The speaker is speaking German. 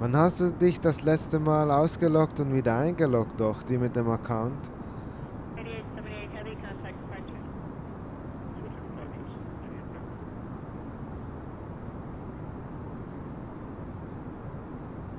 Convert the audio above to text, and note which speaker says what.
Speaker 1: Wann hast du dich das letzte Mal ausgeloggt und wieder eingeloggt, doch, die mit dem Account?